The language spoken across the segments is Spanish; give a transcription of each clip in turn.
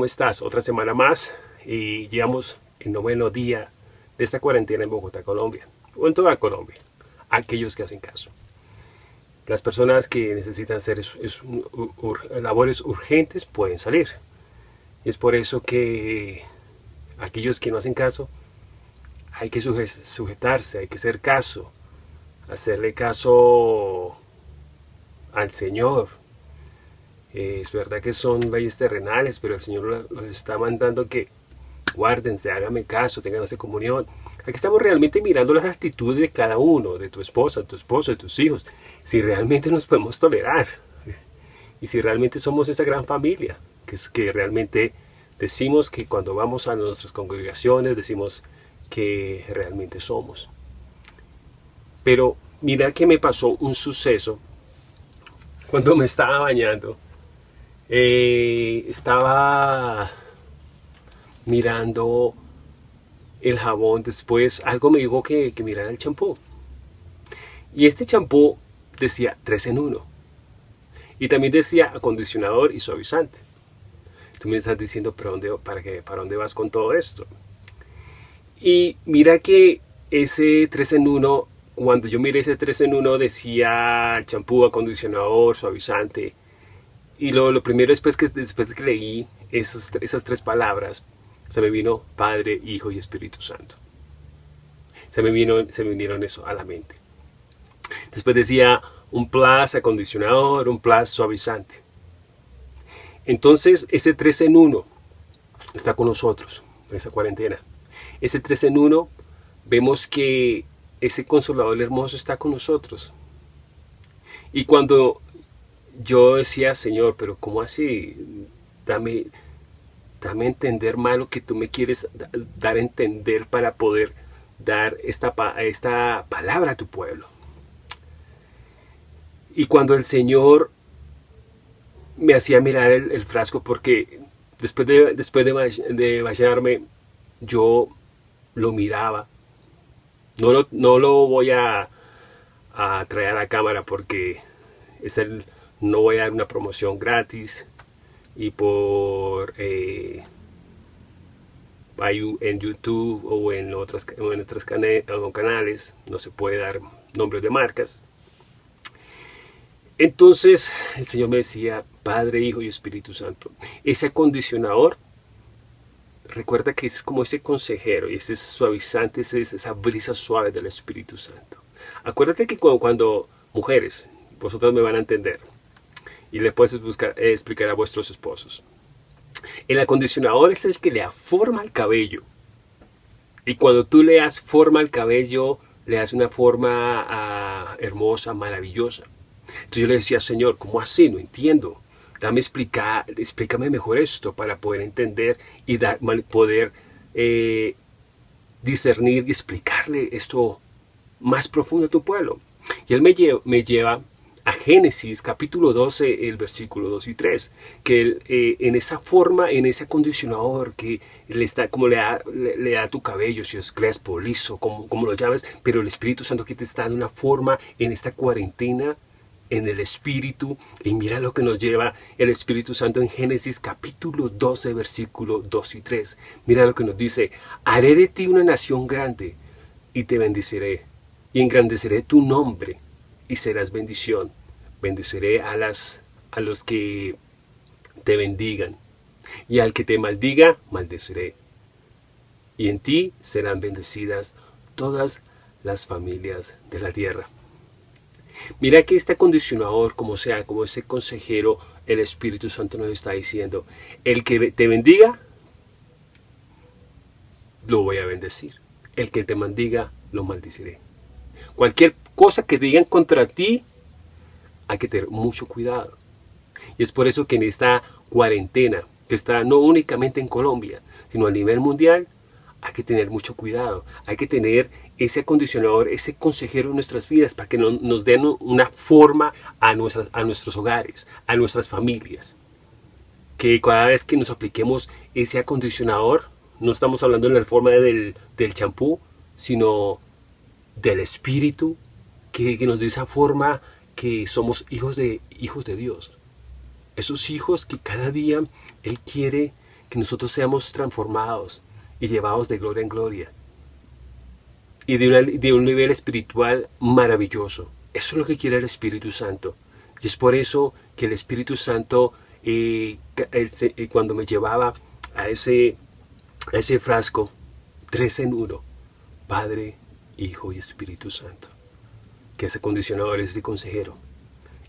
¿cómo estás? Otra semana más y llegamos el noveno día de esta cuarentena en Bogotá, Colombia, o en toda Colombia, aquellos que hacen caso. Las personas que necesitan hacer labores urgentes pueden salir. Y es por eso que aquellos que no hacen caso, hay que sujetarse, hay que hacer caso, hacerle caso al Señor, eh, es verdad que son leyes terrenales, pero el Señor los está mandando que guárdense, háganme caso, tengan esa comunión. Aquí estamos realmente mirando las actitudes de cada uno, de tu esposa, de tu esposo, de tus hijos, si realmente nos podemos tolerar y si realmente somos esa gran familia, que es que realmente decimos que cuando vamos a nuestras congregaciones decimos que realmente somos. Pero mira que me pasó un suceso cuando me estaba bañando eh, estaba mirando el jabón, después algo me dijo que, que mirara el champú. Y este champú decía 3 en 1. Y también decía acondicionador y suavizante. Tú me estás diciendo, ¿para dónde, para, qué, ¿para dónde vas con todo esto? Y mira que ese 3 en 1, cuando yo miré ese 3 en 1 decía champú, acondicionador, suavizante y lo, lo primero después que, después de que leí esos, esas tres palabras, se me vino Padre, Hijo y Espíritu Santo. Se me, vino, se vinieron eso a la mente. Después decía un plus acondicionador, un plus suavizante. Entonces ese 3 en 1 está con nosotros en esa cuarentena. Ese 3 en 1 vemos que ese consolador hermoso está con nosotros. Y cuando yo decía, Señor, pero ¿cómo así? Dame, dame a entender más lo que tú me quieres dar a entender para poder dar esta, esta palabra a tu pueblo. Y cuando el Señor me hacía mirar el, frasco, porque después de, después de, yo lo miraba. No lo, no lo voy a, a traer a la cámara porque es el, no voy a dar una promoción gratis y por eh, en YouTube o en otros, en canales no se puede dar nombres de marcas. Entonces el Señor me decía Padre, Hijo y Espíritu Santo ese acondicionador recuerda que es como ese consejero y ese suavizante, esa brisa suave del Espíritu Santo. Acuérdate que cuando, cuando mujeres vosotros me van a entender y puedes buscar, eh, explicar a vuestros esposos. El acondicionador es el que le forma al cabello. Y cuando tú le das forma al cabello, le das una forma ah, hermosa, maravillosa. Entonces yo le decía, Señor, ¿cómo así? No entiendo. Dame explicar, explícame mejor esto para poder entender y dar, poder eh, discernir y explicarle esto más profundo a tu pueblo. Y él me, me lleva a Génesis capítulo 12, el versículo 2 y 3, que eh, en esa forma, en ese acondicionador que le está, como le da, le, da tu cabello, si es crespo, liso, como, como lo llames, pero el Espíritu Santo que te está dando una forma en esta cuarentena, en el Espíritu, y mira lo que nos lleva el Espíritu Santo en Génesis capítulo 12, versículo 2 y 3. Mira lo que nos dice, haré de ti una nación grande, y te bendeciré, y engrandeceré tu nombre, y serás bendición. Bendeciré a, las, a los que te bendigan, y al que te maldiga, maldeciré. Y en ti serán bendecidas todas las familias de la tierra. Mira que este acondicionador, como sea, como ese consejero, el Espíritu Santo nos está diciendo, el que te bendiga, lo voy a bendecir. El que te maldiga, lo maldiciré. Cualquier cosa que digan contra ti, hay que tener mucho cuidado. Y es por eso que en esta cuarentena, que está no únicamente en Colombia, sino a nivel mundial, hay que tener mucho cuidado. Hay que tener ese acondicionador, ese consejero en nuestras vidas para que nos den una forma a, nuestras, a nuestros hogares, a nuestras familias. Que cada vez que nos apliquemos ese acondicionador, no estamos hablando en la forma del champú, sino del Espíritu que, nos dé esa forma que somos hijos de, hijos de Dios. Esos hijos que cada día Él quiere que nosotros seamos transformados y llevados de gloria en gloria. Y de, un nivel espiritual maravilloso. Eso es lo que quiere el Espíritu Santo. Y es por eso que el Espíritu Santo, eh, eh, cuando me llevaba a ese, a ese frasco, tres en uno, Padre, Hijo y Espíritu Santo, que ese condicionador es ese consejero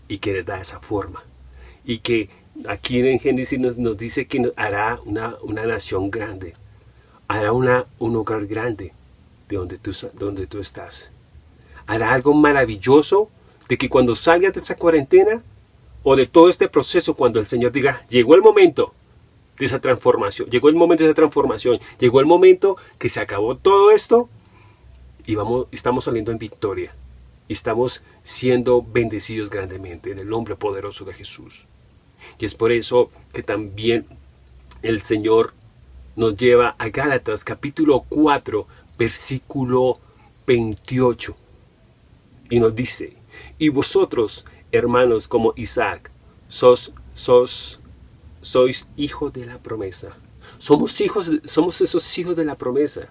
y que les da esa forma. Y que aquí en Génesis nos, dice que hará una, una nación grande, hará una, un hogar grande de donde tú, donde tú estás. Hará algo maravilloso de que cuando salgas de esa cuarentena o de todo este proceso, cuando el Señor diga, llegó el momento de esa transformación, llegó el momento de esa transformación, llegó el momento que se acabó todo esto y vamos, estamos saliendo en victoria y estamos siendo bendecidos grandemente en el nombre poderoso de Jesús. Y es por eso que también el Señor nos lleva a Gálatas capítulo 4, versículo 28. Y nos dice, y vosotros, hermanos como Isaac, sos, sos, sois hijos de la promesa. Somos hijos, somos esos hijos de la promesa.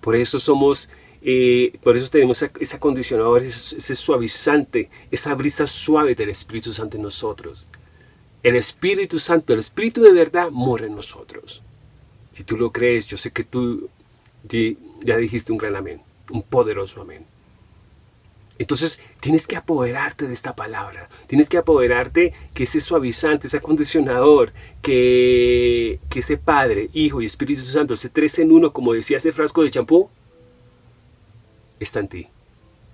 Por eso somos, eh, por eso tenemos ese acondicionador, ese, ese suavizante, esa brisa suave del Espíritu Santo en nosotros. El Espíritu Santo, el Espíritu de verdad, mora en nosotros. Si tú lo crees, yo sé que tú ya dijiste un gran amén, un poderoso amén. Entonces tienes que apoderarte de esta palabra, tienes que apoderarte que ese suavizante, ese acondicionador, que, que ese Padre, Hijo y Espíritu Santo, ese tres en uno, como decía ese frasco de champú, está en ti.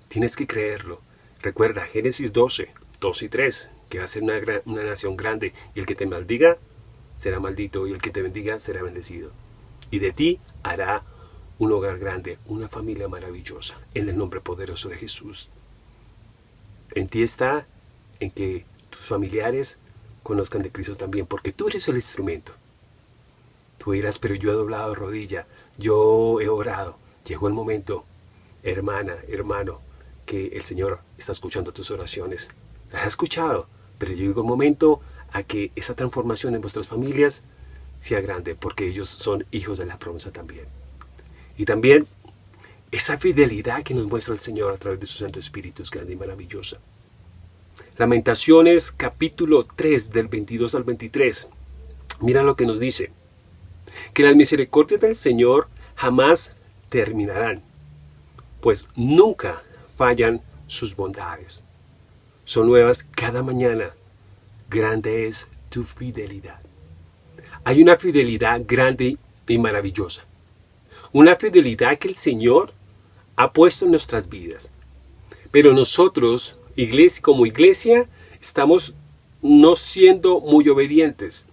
Tienes que creerlo. Recuerda, Génesis 12, 2 y 3, que va a ser una, una nación grande, y el que te maldiga será maldito, y el que te bendiga será bendecido. Y de ti hará un hogar grande, una familia maravillosa, en el nombre poderoso de Jesús. En ti está en que tus familiares conozcan de Cristo también, porque tú eres el instrumento. Tú dirás, pero yo he doblado rodilla, yo he orado. Llegó el momento, hermana, hermano, que el Señor está escuchando tus oraciones. Las ha escuchado, pero llegó el momento a que esa transformación en vuestras familias sea grande, porque ellos son hijos de la promesa también. Y también esa fidelidad que nos muestra el Señor a través de su Santo Espíritu es grande y maravillosa. Lamentaciones capítulo 3 del 22 al 23. Mira lo que nos dice. Que las misericordias del Señor jamás terminarán, pues nunca fallan sus bondades son nuevas cada mañana. Grande es tu fidelidad. Hay una fidelidad grande y maravillosa. Una fidelidad que el Señor ha puesto en nuestras vidas. Pero nosotros, iglesia, como iglesia, estamos no siendo muy obedientes.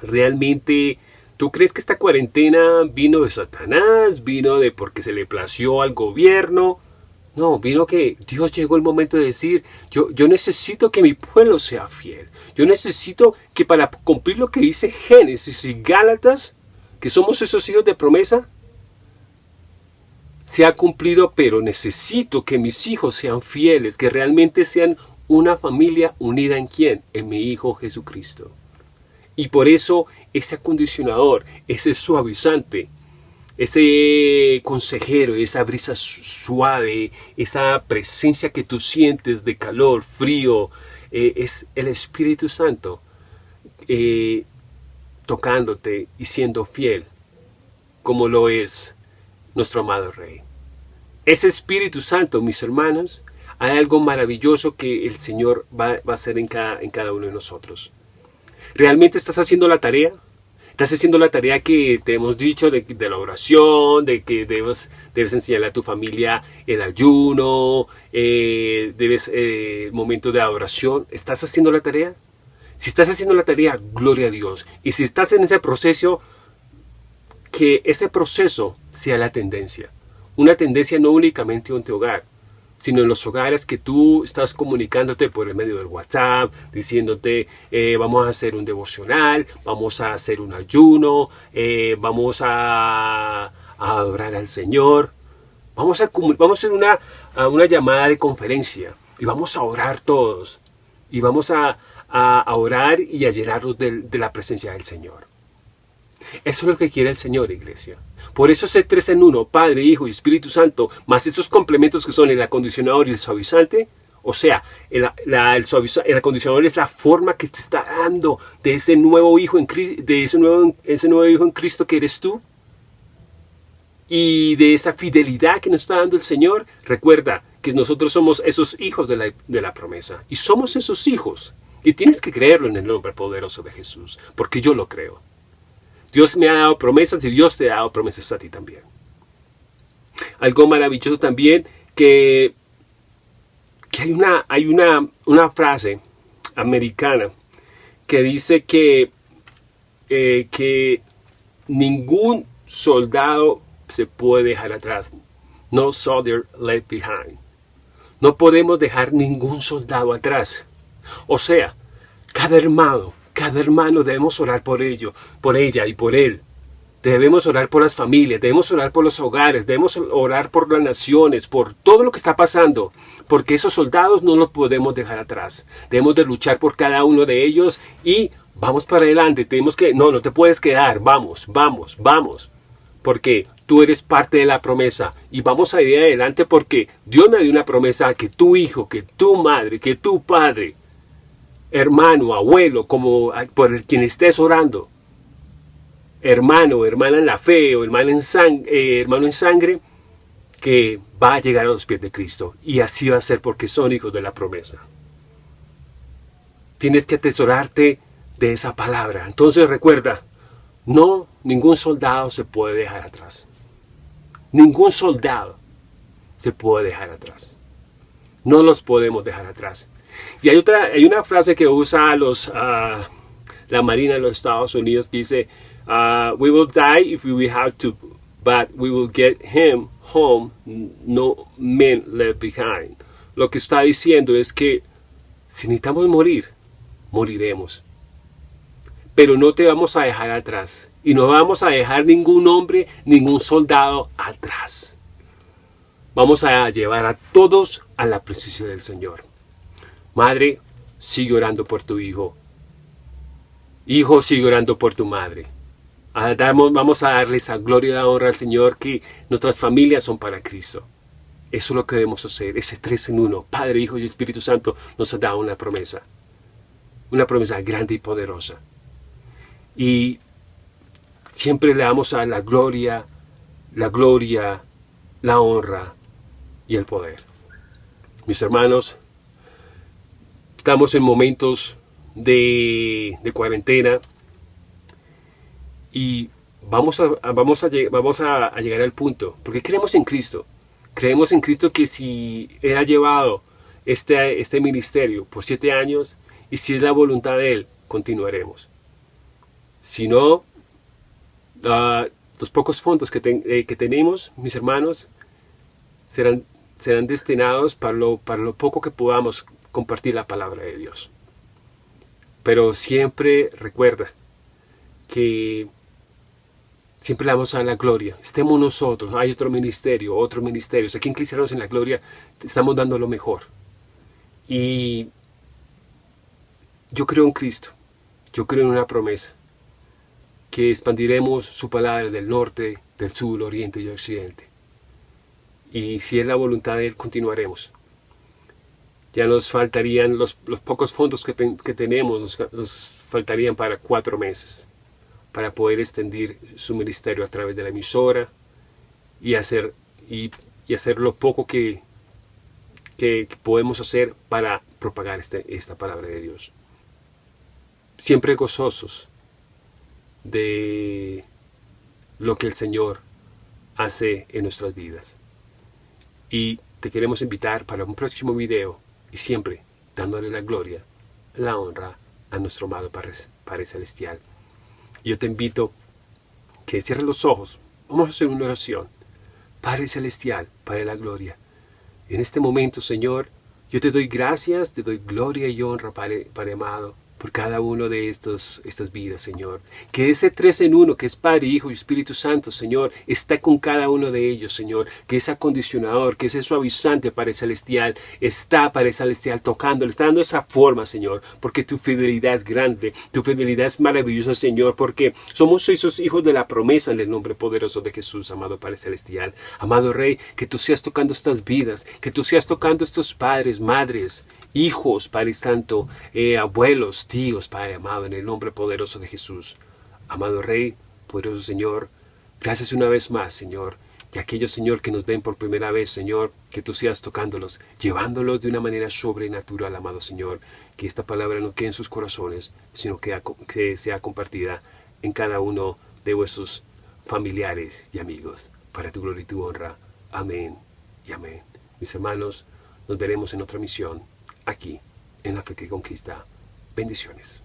Realmente, ¿tú crees que esta cuarentena vino de Satanás? ¿Vino de porque se le plació al gobierno? No, vino que Dios llegó el momento de decir, yo, yo necesito que mi pueblo sea fiel. Yo necesito que para cumplir lo que dice Génesis y Gálatas, que somos esos hijos de promesa, se ha cumplido, pero necesito que mis hijos sean fieles, que realmente sean una familia unida en quién? En mi Hijo Jesucristo. Y por eso ese acondicionador, ese suavizante, ese consejero, esa brisa suave, esa presencia que tú sientes de calor, frío, eh, es el Espíritu Santo eh, tocándote y siendo fiel, como lo es nuestro amado Rey. Ese Espíritu Santo, mis hermanos, hay algo maravilloso que el Señor va, va a hacer en cada, en cada uno de nosotros. ¿Realmente estás haciendo la tarea? Estás haciendo la tarea que te hemos dicho de, la oración, de que debes, debes enseñarle a tu familia el ayuno, eh, debes eh, momento de adoración. ¿Estás haciendo la tarea? Si estás haciendo la tarea, gloria a Dios. Y si estás en ese proceso, que ese proceso sea la tendencia. Una tendencia no únicamente en tu hogar, sino en los hogares que tú estás comunicándote por el medio del WhatsApp, diciéndote eh, vamos a hacer un devocional, vamos a hacer un ayuno, eh, vamos a, adorar al Señor, vamos a, vamos a hacer una, una llamada de conferencia y vamos a orar todos y vamos a, orar y a llenarnos de, de la presencia del Señor. Eso es lo que quiere el Señor, iglesia. Por eso ese tres en uno, Padre, Hijo y Espíritu Santo, más esos complementos que son el acondicionador y el suavizante, o sea, el, acondicionador es la forma que te está dando de ese nuevo hijo en de ese nuevo, ese nuevo hijo en Cristo que eres tú. Y de esa fidelidad que nos está dando el Señor, recuerda que nosotros somos esos hijos de la, de la promesa. Y somos esos hijos. Y tienes que creerlo en el nombre poderoso de Jesús, porque yo lo creo. Dios me ha dado promesas y Dios te ha dado promesas a ti también. Algo maravilloso también que, que hay, una, hay una, una frase americana que dice que, eh, que ningún soldado se puede dejar atrás. No soldier left behind. No podemos dejar ningún soldado atrás. O sea, cada hermano, cada hermano debemos orar por ello, por ella y por él. Debemos orar por las familias, debemos orar por los hogares, debemos orar por las naciones, por todo lo que está pasando, porque esos soldados no los podemos dejar atrás. Debemos de luchar por cada uno de ellos y vamos para adelante. Tenemos que, no, no te puedes quedar, vamos, vamos, vamos, porque tú eres parte de la promesa y vamos a ir adelante porque Dios me dio una promesa que tu hijo, que tu madre, que tu padre hermano, abuelo, como por el quien estés orando, hermano, hermana en la fe o hermano en, eh, hermano en sangre, que va a llegar a los pies de Cristo. Y así va a ser porque son hijos de la promesa. Tienes que atesorarte de esa palabra. Entonces recuerda, no, ningún soldado se puede dejar atrás. Ningún soldado se puede dejar atrás. No los podemos dejar atrás. Y hay, otra, hay una frase que usa ah, la Marina de los Estados Unidos que dice, ah, we will die if we have to, but we will get him home, no men left behind. Lo que está diciendo es que si necesitamos morir, moriremos. Pero no te vamos a dejar atrás. Y no vamos a dejar ningún hombre, ningún soldado atrás. Vamos a llevar a todos a la presencia del Señor. Madre, sigue orando por tu hijo. Hijo, sigue orando por tu madre. Vamos a darle esa gloria y la honra al Señor que nuestras familias son para Cristo. Eso es lo que debemos hacer, ese tres en uno. Padre, Hijo y Espíritu Santo nos ha dado una promesa. Una promesa grande y poderosa. Y siempre le damos a la gloria, la gloria, la honra y el poder. Mis hermanos, Estamos en momentos de, cuarentena y vamos, a, vamos, a, vamos a, llegar al punto, porque creemos en Cristo. Creemos en Cristo que si Él ha llevado este, este ministerio por siete años y si es la voluntad de Él, continuaremos. Si no, los pocos fondos que, eh, que, tenemos, mis hermanos, serán, serán destinados para lo, para lo poco que podamos compartir la palabra de Dios. Pero siempre recuerda que siempre le vamos a la gloria. Estemos nosotros, hay otro ministerio, otro ministerio. Aquí en Cristianos en la Gloria estamos dando lo mejor. Y yo creo en Cristo, yo creo en una promesa, que expandiremos su palabra del norte, del sur, oriente y occidente. Y si es la voluntad de Él, continuaremos ya nos faltarían los, pocos fondos que, tenemos, nos, faltarían para cuatro meses para poder extender su ministerio a través de la emisora y hacer, y, hacer lo poco que, que, podemos hacer para propagar este, esta palabra de Dios. Siempre gozosos de lo que el Señor hace en nuestras vidas. Y te queremos invitar para un próximo video y siempre dándole la gloria, la honra a nuestro amado Padre, Celestial. Yo te invito que cierres los ojos, vamos a hacer una oración. Padre Celestial, Padre de la Gloria, en este momento, Señor, yo te doy gracias, te doy gloria y honra, Padre, Padre amado, por cada uno de estos, estas vidas, Señor. Que ese tres en uno, que es Padre, Hijo y Espíritu Santo, Señor, está con cada uno de ellos, Señor. Que ese acondicionador, que ese suavizante para el celestial, está para el celestial tocando, le está dando esa forma, Señor. Porque tu fidelidad es grande, tu fidelidad es maravillosa, Señor, porque somos esos hijos de la promesa en el nombre poderoso de Jesús, amado Padre Celestial. Amado Rey, que tú seas tocando estas vidas, que tú seas tocando estos padres, madres, hijos, Padre Santo, eh, abuelos, tíos, Padre amado, en el nombre poderoso de Jesús. Amado Rey, poderoso Señor, gracias una vez más, Señor, y aquellos, Señor, que nos ven por primera vez, Señor, que tú seas tocándolos, llevándolos de una manera sobrenatural, amado Señor, que esta palabra no quede en sus corazones, sino que, que sea compartida en cada uno de vuestros familiares y amigos, para tu gloria y tu honra. Amén y amén. Mis hermanos, nos veremos en otra misión aquí en la fe que conquista. Bendiciones.